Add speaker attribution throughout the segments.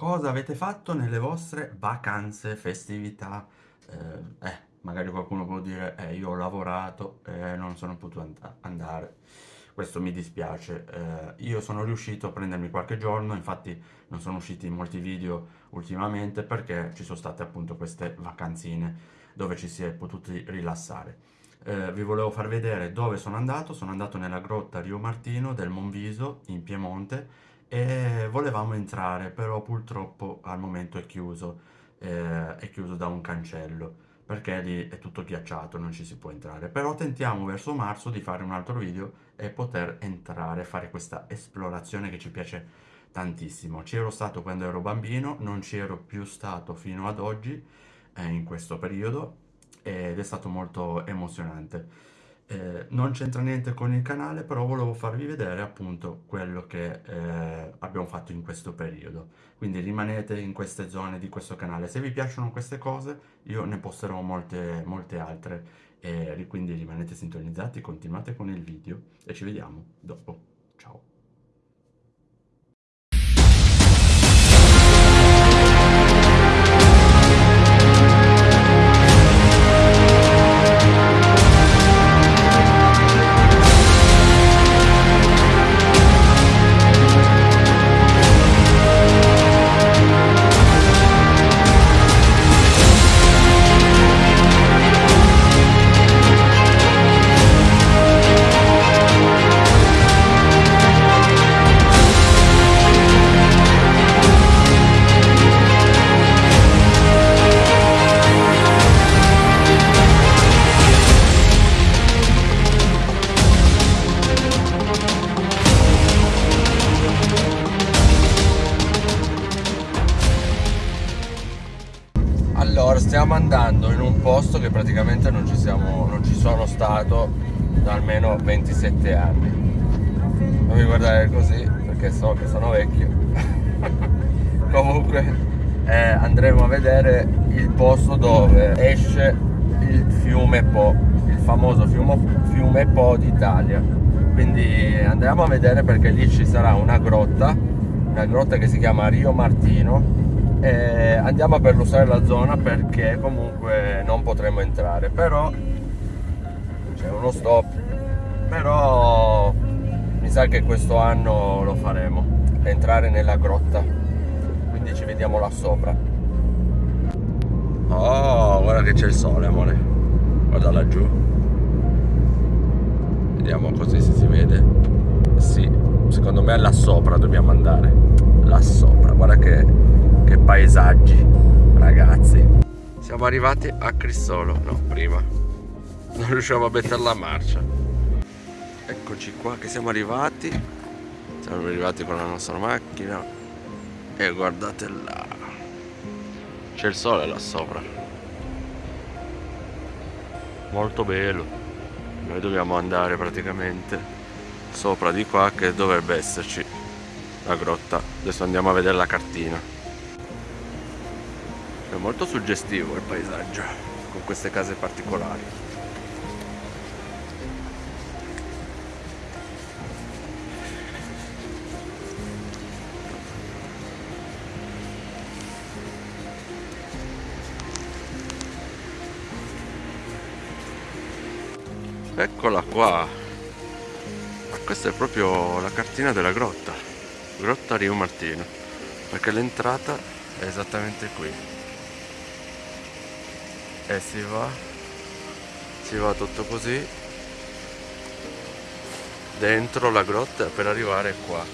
Speaker 1: Cosa avete fatto nelle vostre vacanze, festività? Eh, eh, magari qualcuno può dire, eh, io ho lavorato e non sono potuto and- andare. Questo mi dispiace. Eh, io sono riuscito a prendermi qualche giorno, infatti non sono usciti molti video ultimamente perché ci sono state appunto queste vacanzine dove ci si è potuti rilassare. Eh, vi volevo far vedere dove sono andato. Sono andato nella grotta Rio Martino del Monviso in Piemonte e volevamo entrare, però purtroppo al momento è chiuso, eh, è chiuso da un cancello perché lì è tutto ghiacciato, non ci si può entrare. Però tentiamo verso marzo di fare un altro video e poter entrare, fare questa esplorazione che ci piace tantissimo. Ci ero stato quando ero bambino, non ci ero più stato fino ad oggi, eh, in questo periodo, ed è stato molto emozionante. Eh, non c'entra niente con il canale, però volevo farvi vedere appunto quello che eh, abbiamo fatto in questo periodo. Quindi rimanete in queste zone di questo canale. Se vi piacciono queste cose, io ne posterò molte, molte altre. E quindi rimanete sintonizzati, continuate con il video e ci vediamo dopo. Ciao! Posto che praticamente non ci, siamo, non ci sono stato da almeno 27 anni. Non mi guardare così perché so che sono vecchio. Comunque eh, andremo a vedere il posto dove esce il fiume Po, il famoso fiume, fiume Po d'Italia. Quindi andiamo a vedere perché lì ci sarà una grotta, una grotta che si chiama Rio Martino e andiamo a perlustrare la zona perché comunque non potremo entrare però c'è uno stop. Però mi sa che questo anno lo faremo entrare nella grotta. Quindi ci vediamo là sopra. Oh guarda che c'è il sole amore. Guarda laggiù. Vediamo così se si vede. Sì secondo me là sopra dobbiamo andare. Là sopra guarda che che paesaggi, ragazzi. Siamo arrivati a Crissolo, no, prima. Non riusciamo a mettere la marcia. Eccoci qua che siamo arrivati. Siamo arrivati con la nostra macchina. E guardate là. C'è il sole là sopra. Molto bello. Noi dobbiamo andare praticamente sopra di qua che dovrebbe esserci la grotta. Adesso andiamo a vedere la cartina. È molto suggestivo il paesaggio con queste case particolari. Eccola qua. Ma questa è proprio la cartina della grotta. Grotta Rio Martino. Perché l'entrata è esattamente qui e si va. Si va tutto così. Dentro la grotta per arrivare qua.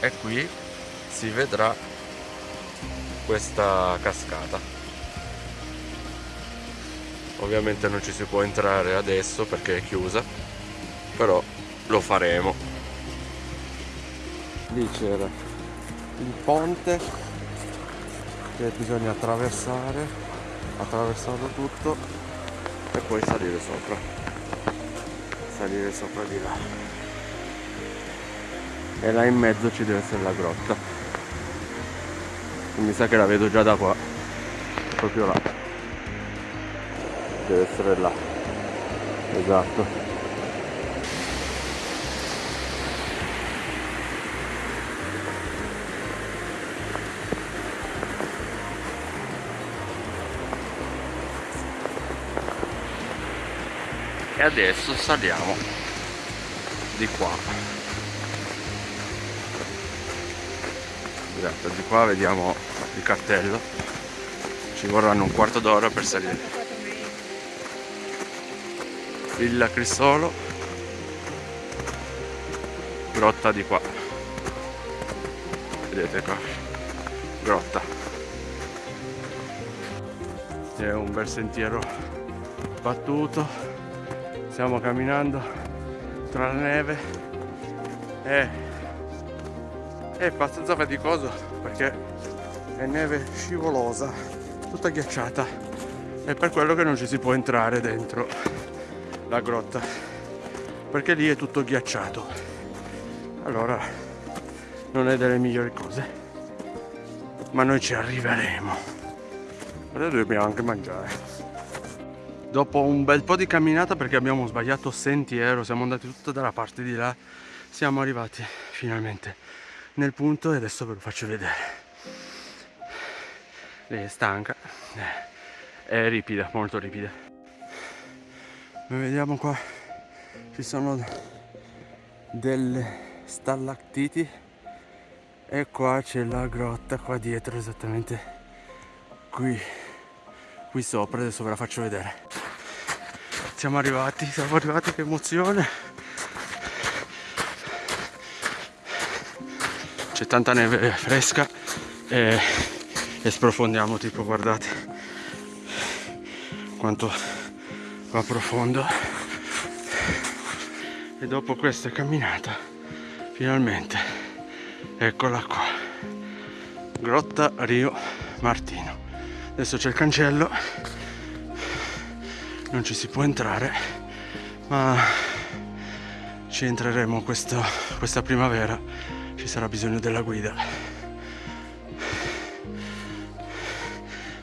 Speaker 1: E qui si vedrà questa cascata. Ovviamente non ci si può entrare adesso perché è chiusa però lo faremo. Lì c'era il ponte che bisogna attraversare attraversarlo tutto e poi salire sopra. Salire sopra di là. E là in mezzo ci deve essere la grotta. Mi sa che la vedo già da qua. Proprio là. Deve essere là. Esatto e adesso saliamo di qua. Esatto, di qua vediamo il cartello. Ci vorranno un quarto d'ora per salire. Villa Crissolo grotta di qua. Vedete qua? Grotta. È un bel sentiero battuto stiamo camminando tra la neve. E è abbastanza faticoso perché è neve scivolosa tutta ghiacciata. È per quello che non ci si può entrare dentro la grotta perché lì è tutto ghiacciato. Allora non è delle migliori cose ma noi ci arriveremo. Adesso dobbiamo anche mangiare dopo un bel po' di camminata perché abbiamo sbagliato sentiero siamo andati tutta dalla parte di là siamo arrivati finalmente nel punto e adesso ve lo faccio vedere. Lei è stanca è ripida molto ripida. Vediamo qua ci sono delle stalattiti e qua c'è la grotta qua dietro esattamente qui qui sopra adesso ve la faccio vedere. Siamo arrivati siamo arrivati che emozione. C'è tanta neve fresca e, e sprofondiamo tipo guardate quanto va profondo. E dopo questa camminata finalmente eccola qua. Grotta Rio Martino adesso c'è il cancello. Non ci si può entrare ma ci entreremo questo, questa primavera. Ci sarà bisogno della guida.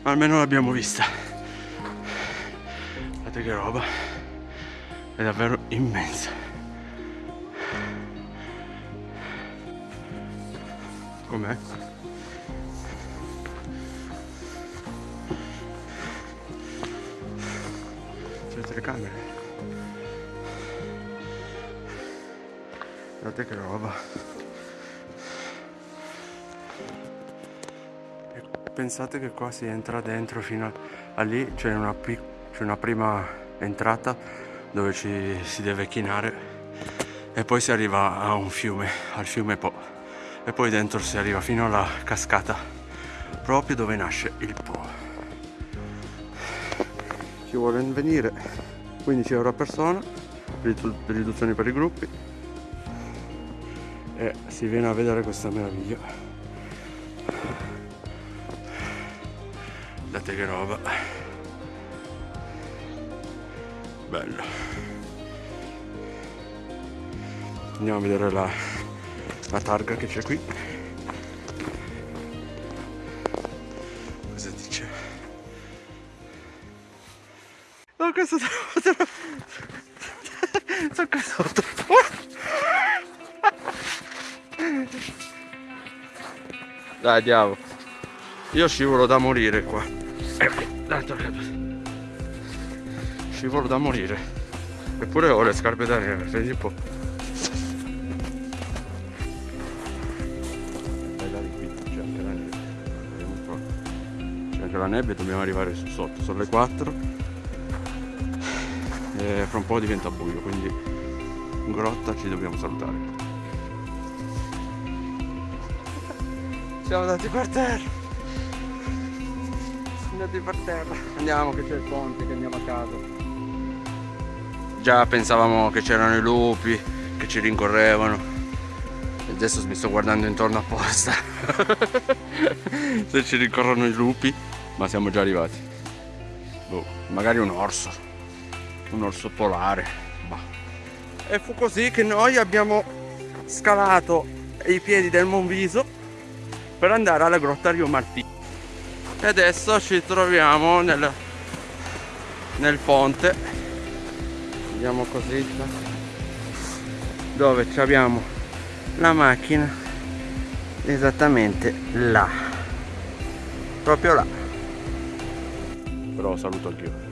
Speaker 1: Ma almeno l'abbiamo vista. Guardate che roba. È davvero immensa. Com'è? Telecamere guardate che roba. E pensate che qua si entra dentro fino a, a lì c'è una, una, prima entrata dove ci si deve chinare e poi si arriva a un fiume al fiume Po. E poi dentro si arriva fino alla cascata proprio dove nasce il Po. Chi vuole venire 15 euro a persona riduzioni per i gruppi. E si viene a vedere questa meraviglia. Guardate che roba. Bello. Andiamo a vedere la, la targa che c'è qui Dai, andiamo. Io scivolo da morire qua. Dai, Scivolo da morire. Eppure ho le scarpe da neve, vedi un po'. Bella qui, c'è anche la neve. Vediamo un po'. C'è anche la neve, dobbiamo arrivare su sotto. Sono le 4 e fra un po' diventa buio quindi in grotta ci dobbiamo salutare siamo andati per terra. Siamo andati per terra. Andiamo che c'è il ponte che andiamo a casa. Già pensavamo che c'erano i lupi che ci rincorrevano. E adesso mi sto guardando intorno apposta. Se ci rincorrono i lupi ma siamo già arrivati. Boh, magari un orso. Un orso polare. Bah. e fu così che noi abbiamo scalato i piedi del Monviso per andare alla grotta Rio Martino e adesso ci troviamo nel, nel ponte. Andiamo così dove abbiamo la macchina esattamente là proprio là. Però saluto anch'io